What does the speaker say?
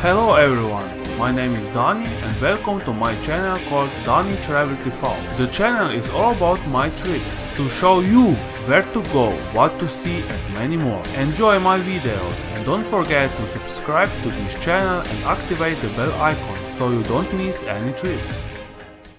Hello everyone, my name is Dani and welcome to my channel called Dani Travel TV. The channel is all about my trips, to show you where to go, what to see and many more. Enjoy my videos and don't forget to subscribe to this channel and activate the bell icon so you don't miss any trips.